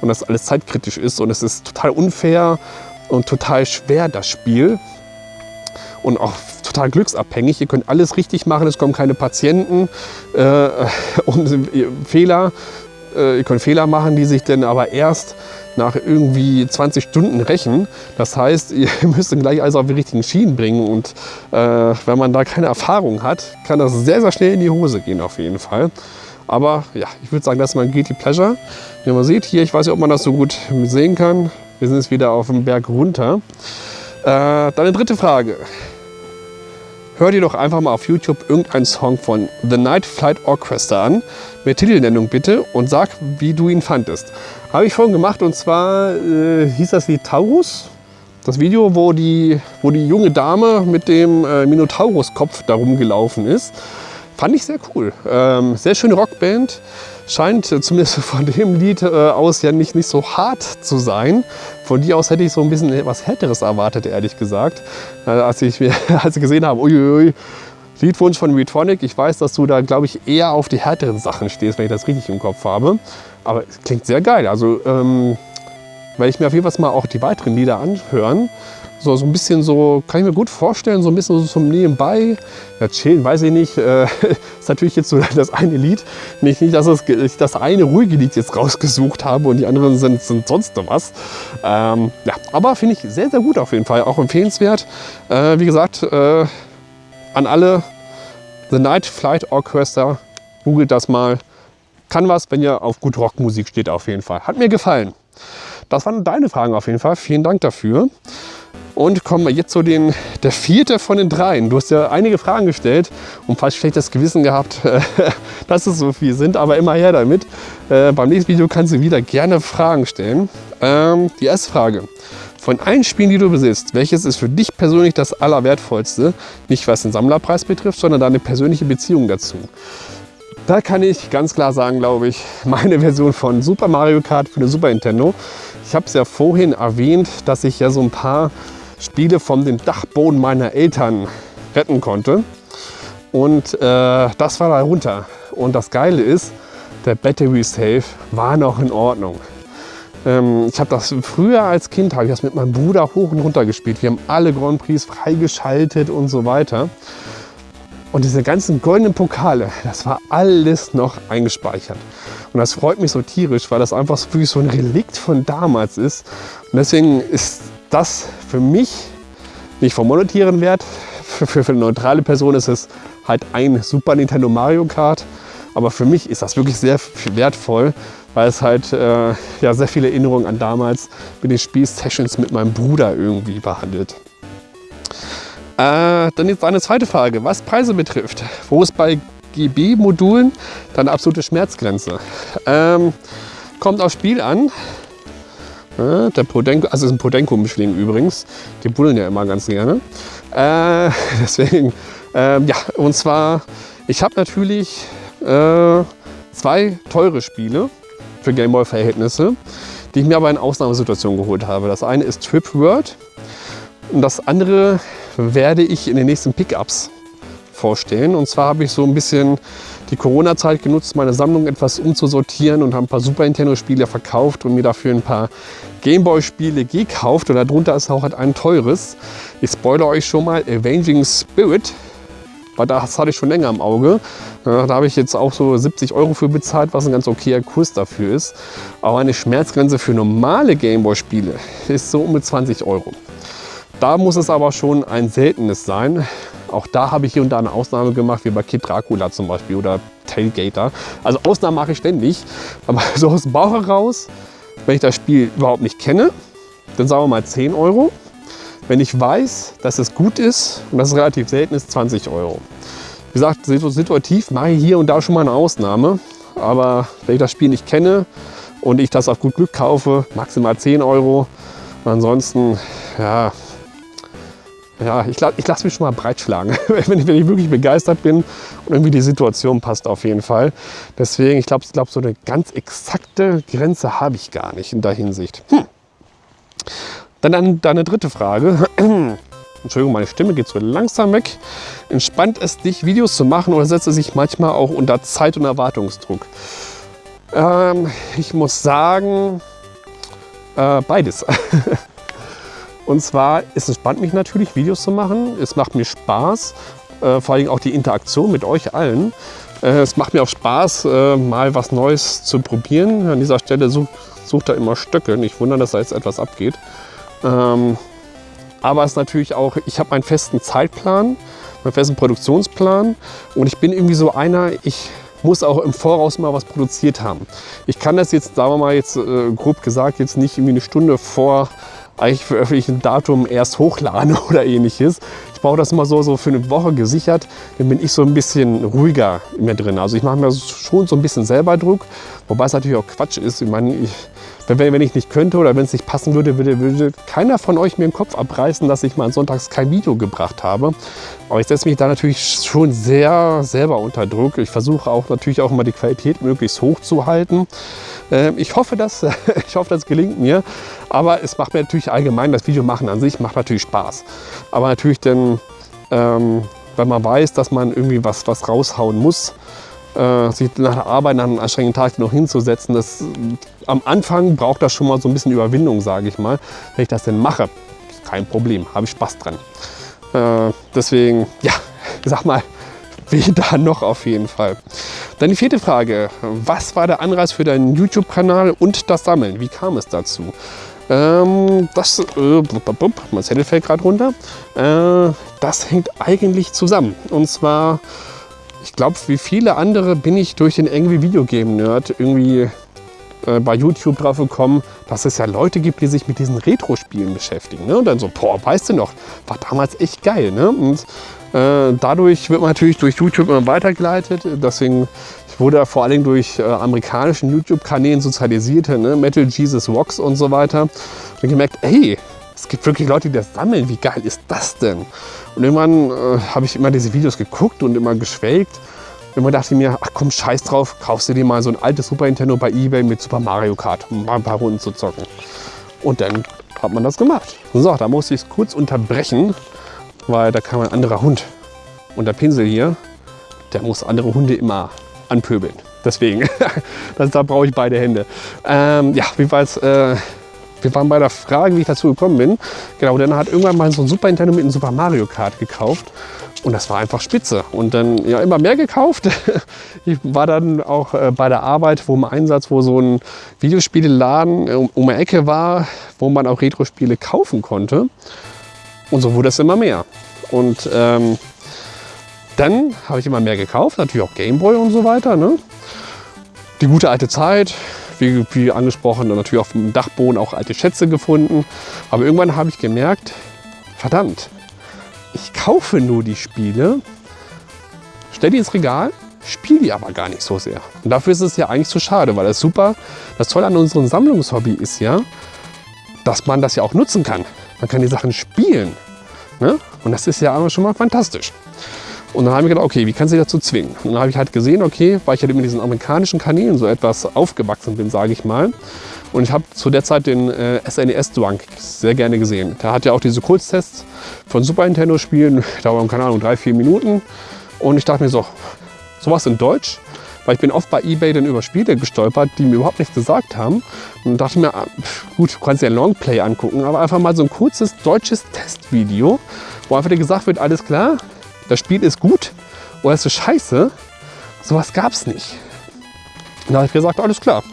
und das alles zeitkritisch ist und es ist total unfair und total schwer, das Spiel. Und auch total glücksabhängig. Ihr könnt alles richtig machen, es kommen keine Patienten äh, und Fehler. Äh, ihr könnt Fehler machen, die sich dann aber erst nach irgendwie 20 Stunden rächen. Das heißt, ihr müsst dann gleich alles auf die richtigen Schienen bringen und äh, wenn man da keine Erfahrung hat, kann das sehr, sehr schnell in die Hose gehen auf jeden Fall. Aber ja, ich würde sagen, das ist mein Guilty Pleasure. Wie man sieht, hier, ich weiß nicht, ob man das so gut sehen kann. Wir sind jetzt wieder auf dem Berg runter. Äh, dann eine dritte Frage. Hör dir doch einfach mal auf YouTube irgendeinen Song von The Night Flight Orchestra an, mit Titelnennung bitte, und sag, wie du ihn fandest. Habe ich vorhin gemacht und zwar äh, hieß das Lied Taurus. Das Video, wo die, wo die junge Dame mit dem äh, Minotaurus-Kopf darum gelaufen ist. Fand ich sehr cool. Ähm, sehr schöne Rockband. Scheint äh, zumindest von dem Lied äh, aus ja nicht, nicht so hart zu sein. Von dir aus hätte ich so ein bisschen etwas Härteres erwartet, ehrlich gesagt. Äh, als, ich, als ich gesehen habe, uiuiui, Liedwunsch von Retronic. Ich weiß, dass du da, glaube ich, eher auf die härteren Sachen stehst, wenn ich das richtig im Kopf habe. Aber es klingt sehr geil. Also ähm, werde ich mir auf jeden Fall mal auch die weiteren Lieder anhören. So, so ein bisschen so, kann ich mir gut vorstellen, so ein bisschen so zum Nebenbei. Ja, chillen, weiß ich nicht. Äh, ist natürlich jetzt so das eine Lied. Nicht, nicht dass ich das eine ruhige Lied jetzt rausgesucht habe und die anderen sind, sind sonst noch was. Ähm, ja, aber finde ich sehr, sehr gut auf jeden Fall. Auch empfehlenswert. Äh, wie gesagt, äh, an alle The Night Flight Orchestra. Googelt das mal. Kann was, wenn ihr auf gut Rockmusik steht auf jeden Fall. Hat mir gefallen. Das waren deine Fragen auf jeden Fall. Vielen Dank dafür. Und kommen wir jetzt zu den, der vierte von den dreien. Du hast ja einige Fragen gestellt und fast schlechtes Gewissen gehabt, dass es so viel sind, aber immer her damit. Äh, beim nächsten Video kannst du wieder gerne Fragen stellen. Ähm, die erste Frage. Von allen Spielen, die du besitzt, welches ist für dich persönlich das Allerwertvollste? Nicht was den Sammlerpreis betrifft, sondern deine persönliche Beziehung dazu. Da kann ich ganz klar sagen, glaube ich, meine Version von Super Mario Kart für eine Super Nintendo. Ich habe es ja vorhin erwähnt, dass ich ja so ein paar Spiele von den Dachboden meiner Eltern retten konnte. Und äh, das war darunter. Und das Geile ist, der Battery Safe war noch in Ordnung. Ähm, ich habe das früher als Kind, habe ich das mit meinem Bruder hoch und runter gespielt. Wir haben alle Grand Prix freigeschaltet und so weiter. Und diese ganzen goldenen Pokale, das war alles noch eingespeichert. Und das freut mich so tierisch, weil das einfach so ein Relikt von damals ist. Und deswegen ist das für mich nicht vom monetären Wert. Für, für, für eine neutrale Person ist es halt ein Super Nintendo Mario Kart. Aber für mich ist das wirklich sehr wertvoll, weil es halt äh, ja, sehr viele Erinnerungen an damals mit den Spielsessions mit meinem Bruder irgendwie behandelt. Äh, dann jetzt eine zweite Frage, was Preise betrifft. Wo ist bei GB-Modulen deine absolute Schmerzgrenze? Ähm, kommt aufs Spiel an. Ja, der Podenko, also ist ein Podenko-Mischling übrigens. Die buddeln ja immer ganz gerne. Äh, deswegen, äh, ja, und zwar, ich habe natürlich äh, zwei teure Spiele für Gameboy-Verhältnisse, die ich mir aber in Ausnahmesituationen geholt habe. Das eine ist Trip World und das andere werde ich in den nächsten Pickups vorstellen. Und zwar habe ich so ein bisschen die Corona-Zeit genutzt, meine Sammlung etwas umzusortieren und habe ein paar Super Nintendo-Spiele verkauft und mir dafür ein paar Gameboy-Spiele gekauft. Und darunter ist auch ein teures. Ich spoilere euch schon mal, Avenging Spirit. Weil das hatte ich schon länger im Auge. Da habe ich jetzt auch so 70 Euro für bezahlt, was ein ganz okayer Kurs dafür ist. Aber eine Schmerzgrenze für normale Gameboy-Spiele ist so um 20 Euro. Da muss es aber schon ein seltenes sein. Auch da habe ich hier und da eine Ausnahme gemacht, wie bei Kid Dracula zum Beispiel oder Tailgater. Also Ausnahmen mache ich ständig. Aber so aus dem Bauch heraus, wenn ich das Spiel überhaupt nicht kenne, dann sagen wir mal 10 Euro. Wenn ich weiß, dass es gut ist und dass es relativ selten ist, 20 Euro. Wie gesagt, situativ mache ich hier und da schon mal eine Ausnahme. Aber wenn ich das Spiel nicht kenne und ich das auf gut Glück kaufe, maximal 10 Euro. Ansonsten, ja, ja, ich, ich lasse mich schon mal breitschlagen, wenn ich, wenn ich wirklich begeistert bin und irgendwie die Situation passt auf jeden Fall. Deswegen, ich glaube, glaub, so eine ganz exakte Grenze habe ich gar nicht in der Hinsicht. Hm. Dann, dann, dann eine dritte Frage. Entschuldigung, meine Stimme geht so langsam weg. Entspannt es dich, Videos zu machen oder setzt es sich manchmal auch unter Zeit- und Erwartungsdruck? Ähm, ich muss sagen, äh, beides. Und zwar, es entspannt mich natürlich, Videos zu machen. Es macht mir Spaß, äh, vor allem auch die Interaktion mit euch allen. Äh, es macht mir auch Spaß, äh, mal was Neues zu probieren. An dieser Stelle such, sucht er immer Stöcke. Nicht wundern, dass da jetzt etwas abgeht. Ähm, aber es ist natürlich auch, ich habe meinen festen Zeitplan, meinen festen Produktionsplan und ich bin irgendwie so einer, ich muss auch im Voraus mal was produziert haben. Ich kann das jetzt, sagen wir mal jetzt äh, grob gesagt, jetzt nicht irgendwie eine Stunde vor eigentlich veröffentlichten Datum erst hochladen oder ähnliches. Ich brauche das immer so, so für eine Woche gesichert, dann bin ich so ein bisschen ruhiger in drin. Also ich mache mir schon so ein bisschen selber Druck, wobei es natürlich auch Quatsch ist. Ich meine, ich, wenn, wenn ich nicht könnte oder wenn es nicht passen würde, würde, würde keiner von euch mir den Kopf abreißen, dass ich mal sonntags kein Video gebracht habe. Aber ich setze mich da natürlich schon sehr selber unter Druck. Ich versuche auch natürlich auch immer die Qualität möglichst hoch zu halten. Ähm, ich hoffe, dass, ich hoffe, das gelingt mir. Aber es macht mir natürlich allgemein, das Video machen an sich macht natürlich Spaß. Aber natürlich dann, ähm, wenn man weiß, dass man irgendwie was, was raushauen muss, äh, sich nach der Arbeit, nach einem anstrengenden Tag noch hinzusetzen, das, am Anfang braucht das schon mal so ein bisschen Überwindung, sage ich mal, wenn ich das denn mache. kein Problem, habe ich Spaß dran. Äh, deswegen, ja, sag mal, weder noch auf jeden Fall. Dann die vierte Frage. Was war der Anreiz für deinen YouTube-Kanal und das Sammeln? Wie kam es dazu? Ähm, das, äh, mein Zettel fällt gerade runter. Äh, das hängt eigentlich zusammen. Und zwar, ich glaube, wie viele andere bin ich durch den Angry Video Game Nerd irgendwie äh, bei YouTube drauf gekommen, dass es ja Leute gibt, die sich mit diesen Retro-Spielen beschäftigen. Ne? Und dann so, boah, weißt du noch, war damals echt geil. Ne? Und äh, dadurch wird man natürlich durch YouTube immer weitergeleitet. Deswegen wurde er vor allem durch äh, amerikanischen YouTube-Kanälen sozialisiert, ne? Metal Jesus Rocks und so weiter. Und gemerkt, hey, es gibt wirklich Leute, die das sammeln. Wie geil ist das denn? Und irgendwann äh, habe ich immer diese Videos geguckt und immer geschwelgt. Irgendwann dachte ich mir, ach komm, scheiß drauf, kaufst du dir mal so ein altes Super Nintendo bei Ebay mit Super Mario Kart, um mal ein paar Runden zu zocken. Und dann hat man das gemacht. So, da musste ich es kurz unterbrechen, weil da kam ein anderer Hund. Und der Pinsel hier, der muss andere Hunde immer anpöbeln. Deswegen, das, da brauche ich beide Hände. Ähm, ja, wie war es? Äh, wir waren bei der Frage, wie ich dazu gekommen bin. Genau, dann hat irgendwann mal so ein Super Nintendo mit einem Super Mario Kart gekauft. Und das war einfach spitze. Und dann ja immer mehr gekauft. Ich war dann auch äh, bei der Arbeit, wo im Einsatz, wo so ein Videospieleladen um, um die Ecke war, wo man auch Retro-Spiele kaufen konnte. Und so wurde es immer mehr. Und ähm, dann habe ich immer mehr gekauft, natürlich auch Gameboy und so weiter. Ne? Die gute alte Zeit, wie, wie angesprochen, natürlich auf dem Dachboden auch alte Schätze gefunden. Aber irgendwann habe ich gemerkt, verdammt, ich kaufe nur die Spiele, stelle die ins Regal, spiele die aber gar nicht so sehr. Und dafür ist es ja eigentlich zu schade, weil das super, das Tolle an unserem Sammlungshobby ist ja, dass man das ja auch nutzen kann. Man kann die Sachen spielen. Ne? Und das ist ja schon mal fantastisch. Und dann habe ich gedacht, okay, wie kannst du dich dazu zwingen? Und dann habe ich halt gesehen, okay, weil ich halt mit diesen amerikanischen Kanälen so etwas aufgewachsen bin, sage ich mal. Und ich habe zu der Zeit den äh, SNES-Drunk sehr gerne gesehen. Der hat ja auch diese Kurztests von Super Nintendo-Spielen, dauern, keine Ahnung, drei, vier Minuten. Und ich dachte mir so, sowas in Deutsch? Weil ich bin oft bei Ebay dann über Spiele gestolpert, die mir überhaupt nichts gesagt haben. Und dachte mir, ah, gut, du kannst ein Longplay angucken, aber einfach mal so ein kurzes deutsches Testvideo, wo einfach dir gesagt wird, alles klar, das Spiel ist gut oder ist so scheiße. Sowas gab es nicht. Da habe ich gesagt, alles klar,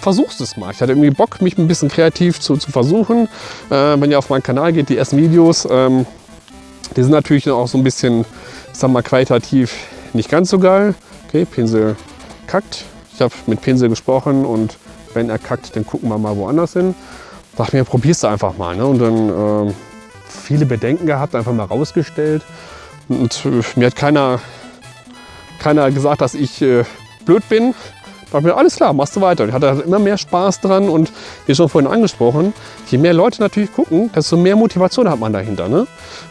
versuchst es mal. Ich hatte irgendwie Bock, mich ein bisschen kreativ zu, zu versuchen. Äh, wenn ihr auf meinen Kanal geht, die ersten Videos, ähm, die sind natürlich auch so ein bisschen, ich mal, qualitativ nicht ganz so geil. Okay, Pinsel kackt. Ich habe mit Pinsel gesprochen und wenn er kackt, dann gucken wir mal woanders hin. Dachte mir, probierst du einfach mal. Ne? Und dann äh, viele Bedenken gehabt, einfach mal rausgestellt. Und äh, mir hat keiner, keiner gesagt, dass ich äh, blöd bin. Da dachte mir, alles klar, machst du weiter. Ich hatte halt immer mehr Spaß dran und wie schon vorhin angesprochen, je mehr Leute natürlich gucken, desto mehr Motivation hat man dahinter. Ne?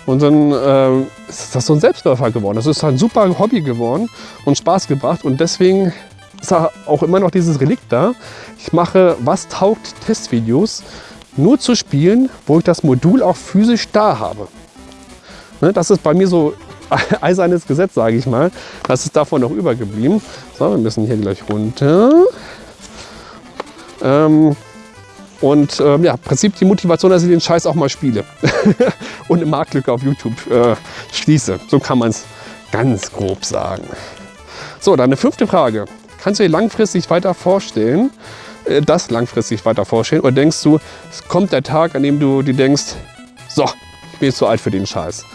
Und dann äh, ist das so ein Selbstläufer geworden. Das ist halt ein super Hobby geworden und Spaß gebracht. Und deswegen ist auch immer noch dieses Relikt da. Ich mache Was taugt Testvideos nur zu spielen, wo ich das Modul auch physisch da habe. Ne, das ist bei mir so eisernes Gesetz, sage ich mal. Das ist davon noch übergeblieben. So, wir müssen hier gleich runter. Ähm, und ähm, ja, im Prinzip die Motivation, dass ich den Scheiß auch mal spiele und eine Marktlücke auf YouTube äh, schließe. So kann man es ganz grob sagen. So, dann eine fünfte Frage. Kannst du dir langfristig weiter vorstellen, äh, das langfristig weiter vorstellen? Oder denkst du, es kommt der Tag, an dem du dir denkst, so, ich bin jetzt zu alt für den Scheiß.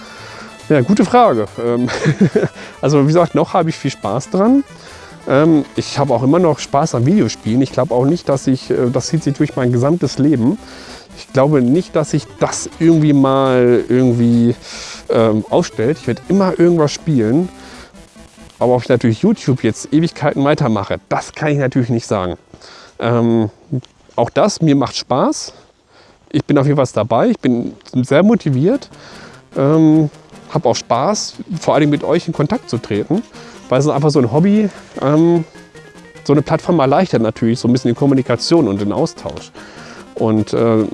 Ja, gute Frage. Ähm, also wie gesagt, noch habe ich viel Spaß dran. Ähm, ich habe auch immer noch Spaß am Videospielen. Ich glaube auch nicht, dass ich, äh, das zieht sich durch mein gesamtes Leben. Ich glaube nicht, dass sich das irgendwie mal irgendwie ähm, ausstellt. Ich werde immer irgendwas spielen. Aber ob ich natürlich YouTube jetzt Ewigkeiten weitermache, das kann ich natürlich nicht sagen. Ähm, auch das, mir macht Spaß. Ich bin auf jeden Fall dabei. Ich bin sehr motiviert. Ähm, habe auch Spaß, vor allem mit euch in Kontakt zu treten, weil es ist einfach so ein Hobby. Ähm, so eine Plattform erleichtert natürlich so ein bisschen die Kommunikation und den Austausch. Und äh,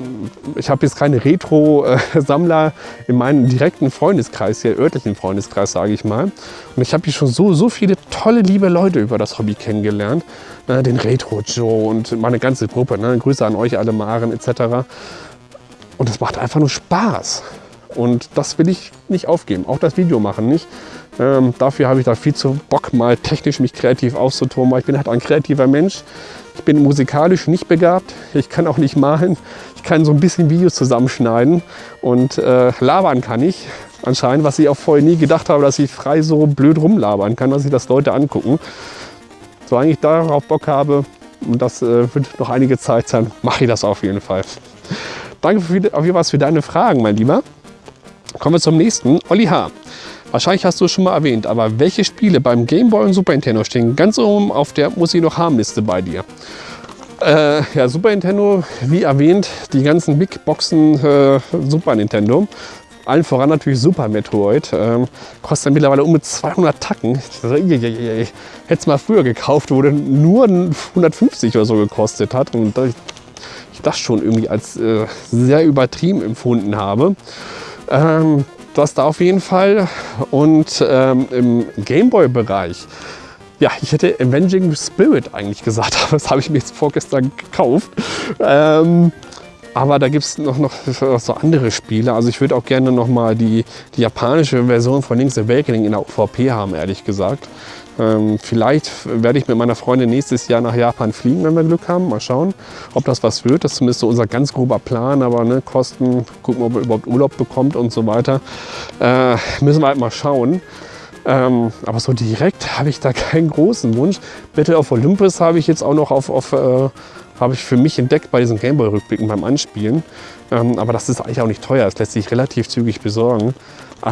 ich habe jetzt keine Retro-Sammler in meinem direkten Freundeskreis, hier örtlichen Freundeskreis, sage ich mal. Und ich habe hier schon so, so viele tolle, liebe Leute über das Hobby kennengelernt. Äh, den Retro-Joe und meine ganze Gruppe. Ne? Grüße an euch alle, Maren etc Und es macht einfach nur Spaß. Und das will ich nicht aufgeben. Auch das Video machen nicht. Ähm, dafür habe ich da viel zu Bock, mal technisch mich kreativ auszutoben. Ich bin halt ein kreativer Mensch. Ich bin musikalisch nicht begabt. Ich kann auch nicht malen. Ich kann so ein bisschen Videos zusammenschneiden. Und äh, labern kann ich anscheinend, was ich auch vorher nie gedacht habe, dass ich frei so blöd rumlabern kann, dass sich das Leute angucken. Solange ich darauf Bock habe, und das äh, wird noch einige Zeit sein, mache ich das auf jeden Fall. Danke für, auf jeden Fall für deine Fragen, mein Lieber. Kommen wir zum nächsten. Olli H. Wahrscheinlich hast du es schon mal erwähnt, aber welche Spiele beim Game Boy und Super Nintendo stehen ganz oben auf der Muss ich noch haben Liste bei dir? Äh, ja, Super Nintendo, wie erwähnt, die ganzen Big Boxen äh, Super Nintendo. Allen voran natürlich Super Metroid. Ähm, kostet mittlerweile um mit 200 Tacken. Hätte es mal früher gekauft, wo der nur 150 oder so gekostet hat. Und ich das schon irgendwie als äh, sehr übertrieben empfunden habe. Ähm, das da auf jeden Fall. Und ähm, im Gameboy-Bereich, ja, ich hätte Avenging Spirit eigentlich gesagt, aber das habe ich mir jetzt vorgestern gekauft. Ähm, aber da gibt es noch, noch so andere Spiele. Also ich würde auch gerne noch mal die, die japanische Version von Link's Awakening in der OVP haben, ehrlich gesagt. Ähm, vielleicht werde ich mit meiner Freundin nächstes Jahr nach Japan fliegen, wenn wir Glück haben. Mal schauen, ob das was wird. Das ist zumindest so unser ganz grober Plan. Aber ne, Kosten, gucken, ob er überhaupt Urlaub bekommt und so weiter. Äh, müssen wir halt mal schauen. Ähm, aber so direkt habe ich da keinen großen Wunsch. Battle of Olympus habe ich jetzt auch noch auf, auf äh, habe ich für mich entdeckt bei diesen Gameboy-Rückblicken beim Anspielen. Ähm, aber das ist eigentlich auch nicht teuer. Das lässt sich relativ zügig besorgen. Äh,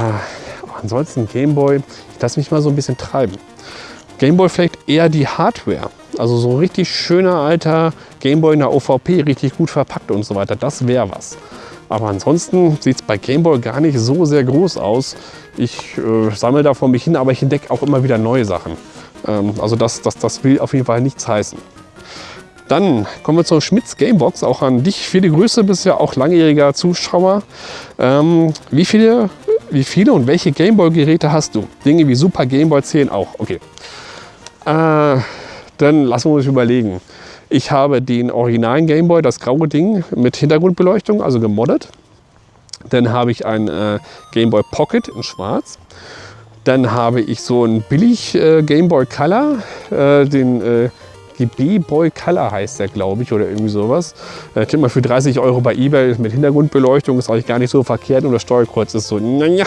ansonsten Gameboy, ich lasse mich mal so ein bisschen treiben. Gameboy vielleicht eher die Hardware. Also so richtig schöner alter Gameboy in der OVP, richtig gut verpackt und so weiter. Das wäre was. Aber ansonsten sieht es bei Gameboy gar nicht so sehr groß aus. Ich äh, sammle da vor mich hin, aber ich entdecke auch immer wieder neue Sachen. Ähm, also das, das, das will auf jeden Fall nichts heißen. Dann kommen wir zur Schmitz Gamebox. Auch an dich viele Grüße, bist ja auch langjähriger Zuschauer. Ähm, wie, viele, wie viele und welche Gameboy-Geräte hast du? Dinge wie Super Gameboy zählen auch. Okay. Äh, dann lassen wir uns überlegen. Ich habe den originalen Gameboy, das graue Ding mit Hintergrundbeleuchtung, also gemoddet. Dann habe ich ein äh, Gameboy Pocket in schwarz. Dann habe ich so einen billig äh, Gameboy Color, äh, den äh, GB-Boy Color heißt der, glaube ich, oder irgendwie sowas. Äh, kriegt man für 30 Euro bei Ebay mit Hintergrundbeleuchtung, ist eigentlich gar nicht so verkehrt und das Steuerkreuz ist so, naja.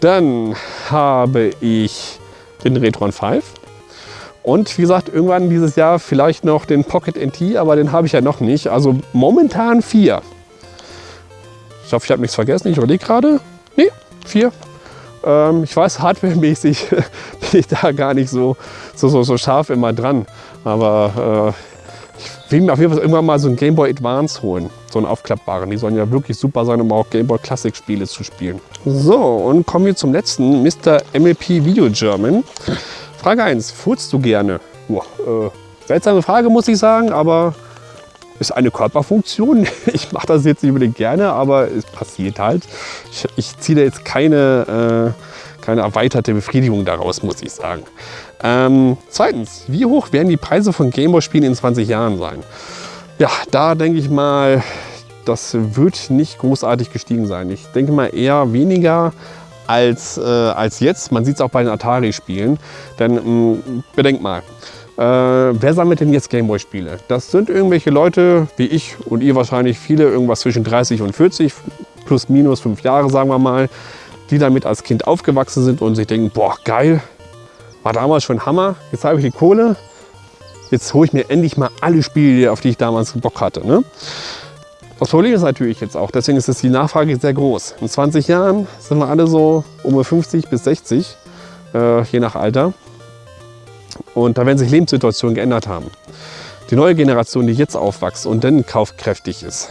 Dann habe ich den Retron 5. Und wie gesagt, irgendwann dieses Jahr vielleicht noch den Pocket NT, aber den habe ich ja noch nicht. Also momentan vier. Ich hoffe, ich habe nichts vergessen. Ich überlege gerade. Nee, vier. Ähm, ich weiß, hardwaremäßig bin ich da gar nicht so, so, so, so scharf immer dran. Aber äh, ich will mir auf jeden Fall irgendwann mal so einen Game Boy Advance holen. So einen aufklappbaren. Die sollen ja wirklich super sein, um auch Game Boy Classic Spiele zu spielen. So, und kommen wir zum letzten. Mr. MLP Video German. Frage 1. Furzt du gerne? Boah, äh, seltsame Frage, muss ich sagen, aber ist eine Körperfunktion. Ich mache das jetzt nicht unbedingt gerne, aber es passiert halt. Ich, ich ziehe da jetzt keine, äh, keine erweiterte Befriedigung daraus, muss ich sagen. Ähm, zweitens, wie hoch werden die Preise von Gameboy-Spielen in 20 Jahren sein? Ja, da denke ich mal, das wird nicht großartig gestiegen sein. Ich denke mal eher weniger als, äh, als jetzt. Man sieht es auch bei den Atari-Spielen. Denn mh, mm, bedenkt mal, äh, wer sammelt denn jetzt Gameboy-Spiele? Das sind irgendwelche Leute, wie ich und ihr wahrscheinlich viele, irgendwas zwischen 30 und 40, plus minus fünf Jahre, sagen wir mal, die damit als Kind aufgewachsen sind und sich denken, boah, geil, war damals schon Hammer. Jetzt habe ich die Kohle. Jetzt hole ich mir endlich mal alle Spiele, auf die ich damals Bock hatte. Ne? Das Problem ist natürlich jetzt auch, deswegen ist die Nachfrage sehr groß. In 20 Jahren sind wir alle so um 50 bis 60, äh, je nach Alter. Und da werden sich Lebenssituationen geändert haben. Die neue Generation, die jetzt aufwächst und dann kaufkräftig ist,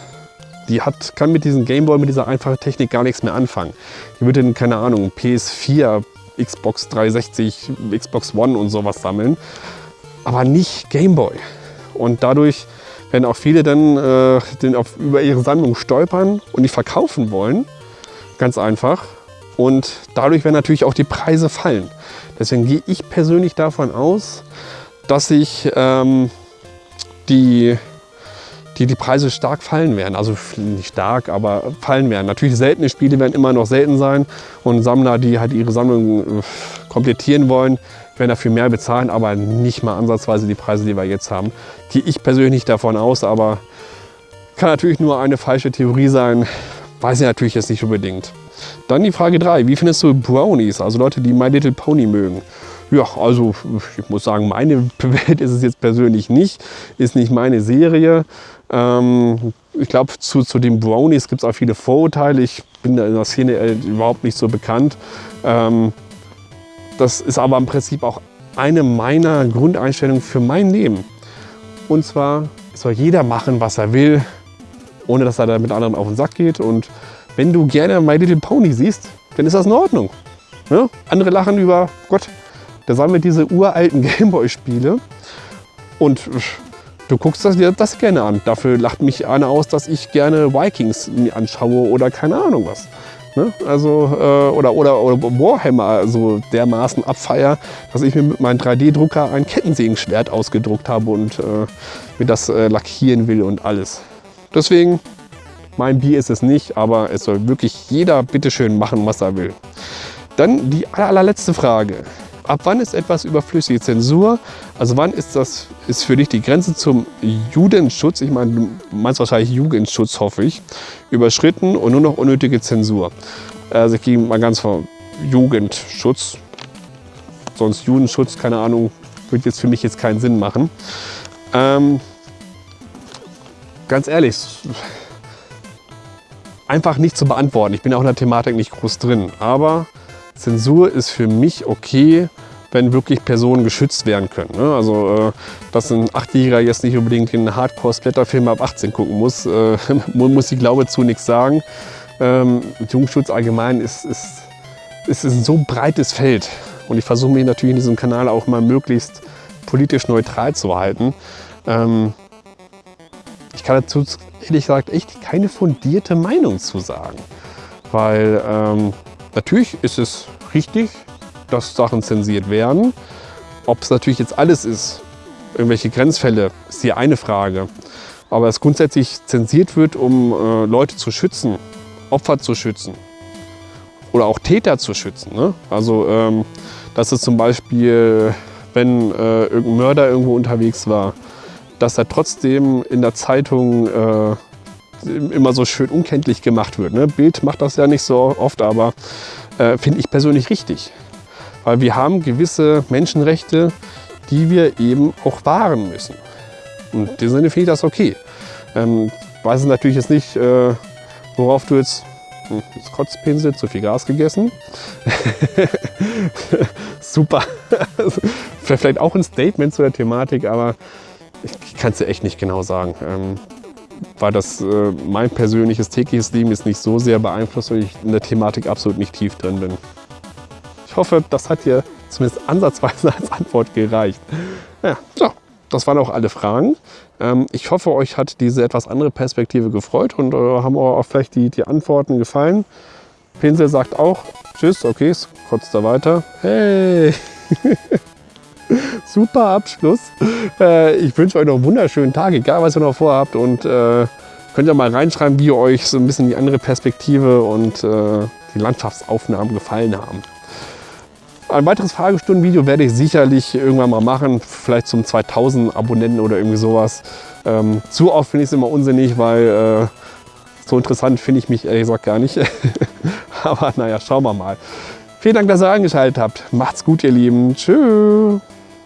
die hat, kann mit diesem Gameboy, mit dieser einfachen Technik gar nichts mehr anfangen. Die würde dann, keine Ahnung, PS4, Xbox 360, Xbox One und sowas sammeln, aber nicht Gameboy. Und dadurch werden auch viele dann äh, den auf, über ihre Sammlung stolpern und die verkaufen wollen. Ganz einfach. Und dadurch werden natürlich auch die Preise fallen. Deswegen gehe ich persönlich davon aus, dass sich ähm, die, die, die Preise stark fallen werden. Also nicht stark, aber fallen werden. Natürlich seltene Spiele werden immer noch selten sein und Sammler, die halt ihre Sammlung äh, komplettieren wollen, werden dafür mehr bezahlen, aber nicht mal ansatzweise die Preise, die wir jetzt haben. Gehe ich persönlich nicht davon aus, aber kann natürlich nur eine falsche Theorie sein. Weiß ich natürlich jetzt nicht unbedingt. Dann die Frage 3. Wie findest du Brownies, also Leute, die My Little Pony mögen? Ja, also ich muss sagen, meine Welt ist es jetzt persönlich nicht. Ist nicht meine Serie. Ähm, ich glaube, zu, zu den Brownies gibt es auch viele Vorurteile. Ich bin in der Szene überhaupt nicht so bekannt. Ähm, das ist aber im Prinzip auch eine meiner Grundeinstellungen für mein Leben. Und zwar soll jeder machen, was er will, ohne dass er da mit anderen auf den Sack geht. Und wenn du gerne My Little Pony siehst, dann ist das in Ordnung. Ja? Andere lachen über, Gott, der sammelt diese uralten Gameboy-Spiele und du guckst das, dir das gerne an. Dafür lacht mich einer aus, dass ich gerne Vikings anschaue oder keine Ahnung was. Ne? Also, äh, oder, oder, oder Warhammer so dermaßen abfeier, dass ich mir mit meinem 3D-Drucker ein Kettensägenschwert ausgedruckt habe und äh, mir das äh, lackieren will und alles. Deswegen, mein Bier ist es nicht, aber es soll wirklich jeder bitteschön machen, was er will. Dann die allerletzte Frage. Ab wann ist etwas überflüssige Zensur? Also wann ist das ist für dich die Grenze zum Judenschutz, ich meine, du meinst wahrscheinlich Jugendschutz, hoffe ich, überschritten und nur noch unnötige Zensur? Also ich gehe mal ganz vor Jugendschutz, sonst Judenschutz, keine Ahnung, würde jetzt für mich jetzt keinen Sinn machen. Ähm, ganz ehrlich, einfach nicht zu beantworten. Ich bin auch in der Thematik nicht groß drin, aber Zensur ist für mich okay, wenn wirklich Personen geschützt werden können. Ne? Also, äh, dass ein Achtjähriger jetzt nicht unbedingt den Hardcore-Splatter-Film ab 18 gucken muss, äh, muss ich glaube zu nichts sagen. Ähm, Jugendschutz allgemein ist, ist, ist ein so breites Feld. Und ich versuche mich natürlich in diesem Kanal auch mal möglichst politisch neutral zu halten. Ähm, ich kann dazu ehrlich gesagt echt keine fundierte Meinung zu sagen. Weil ähm, Natürlich ist es richtig, dass Sachen zensiert werden. Ob es natürlich jetzt alles ist, irgendwelche Grenzfälle, ist die eine Frage. Aber es grundsätzlich zensiert wird, um äh, Leute zu schützen, Opfer zu schützen oder auch Täter zu schützen. Ne? Also, ähm, dass es zum Beispiel, wenn äh, irgendein Mörder irgendwo unterwegs war, dass er trotzdem in der Zeitung äh, immer so schön unkenntlich gemacht wird. Ne? Bild macht das ja nicht so oft, aber äh, finde ich persönlich richtig. Weil wir haben gewisse Menschenrechte, die wir eben auch wahren müssen. Und in dem Sinne finde ich das okay. Ähm, weiß natürlich jetzt nicht, äh, worauf du jetzt hm, das Kotzpinsel, zu viel Gas gegessen. Super. Vielleicht auch ein Statement zu der Thematik, aber ich kann es dir echt nicht genau sagen. Ähm, weil das äh, mein persönliches tägliches Leben ist nicht so sehr beeinflusst, weil ich in der Thematik absolut nicht tief drin bin. Ich hoffe, das hat dir zumindest ansatzweise als Antwort gereicht. Ja, so, das waren auch alle Fragen. Ähm, ich hoffe, euch hat diese etwas andere Perspektive gefreut und äh, haben auch vielleicht die, die Antworten gefallen. Pinsel sagt auch Tschüss, okay, kurz da weiter. Hey! Super Abschluss. Äh, ich wünsche euch noch einen wunderschönen Tag, egal was ihr noch vorhabt. Und äh, könnt ihr mal reinschreiben, wie euch so ein bisschen die andere Perspektive und die Landschaftsaufnahmen gefallen haben. Ein weiteres Fragestundenvideo werde ich sicherlich irgendwann mal machen, vielleicht zum 2000 Abonnenten oder irgendwie sowas. Ähm, zu oft finde ich es immer unsinnig, weil äh, so interessant finde ich mich ehrlich gesagt gar nicht. Aber naja, schauen wir mal. Vielen Dank, dass ihr eingeschaltet habt. Macht's gut, ihr Lieben. Tschüss.